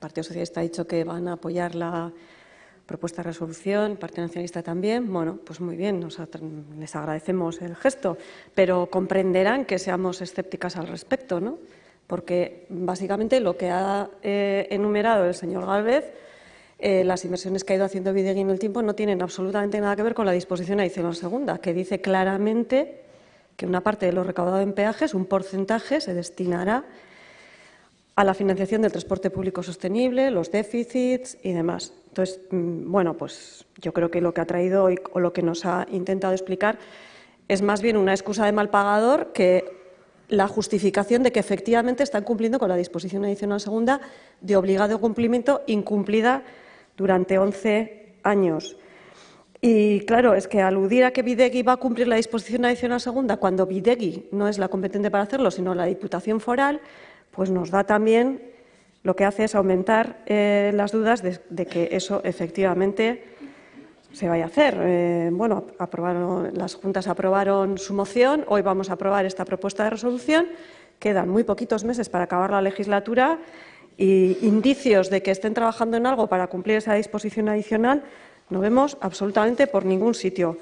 Partido Socialista ha dicho que van a apoyar la propuesta de resolución, Partido Nacionalista también. Bueno, pues muy bien, les agradecemos el gesto, pero comprenderán que seamos escépticas al respecto, ¿no? Porque básicamente lo que ha eh, enumerado el señor Galvez, eh, las inversiones que ha ido haciendo Videgui en el tiempo no tienen absolutamente nada que ver con la disposición adicional segunda, que dice claramente que una parte de lo recaudado en peajes, un porcentaje, se destinará a la financiación del transporte público sostenible, los déficits y demás. Entonces, mm, bueno, pues yo creo que lo que ha traído hoy o lo que nos ha intentado explicar es más bien una excusa de mal pagador que la justificación de que efectivamente están cumpliendo con la disposición adicional segunda de obligado cumplimiento incumplida durante 11 años. Y claro, es que aludir a que Videgui va a cumplir la disposición adicional segunda cuando Videgui no es la competente para hacerlo, sino la Diputación Foral, pues nos da también lo que hace es aumentar eh, las dudas de, que eso efectivamente se vaya a hacer. Eh, bueno, aprobaron, las juntas aprobaron su moción, hoy vamos a aprobar esta propuesta de resolución, quedan muy poquitos meses para acabar la legislatura y indicios de que estén trabajando en algo para cumplir esa disposición adicional no vemos absolutamente por ningún sitio.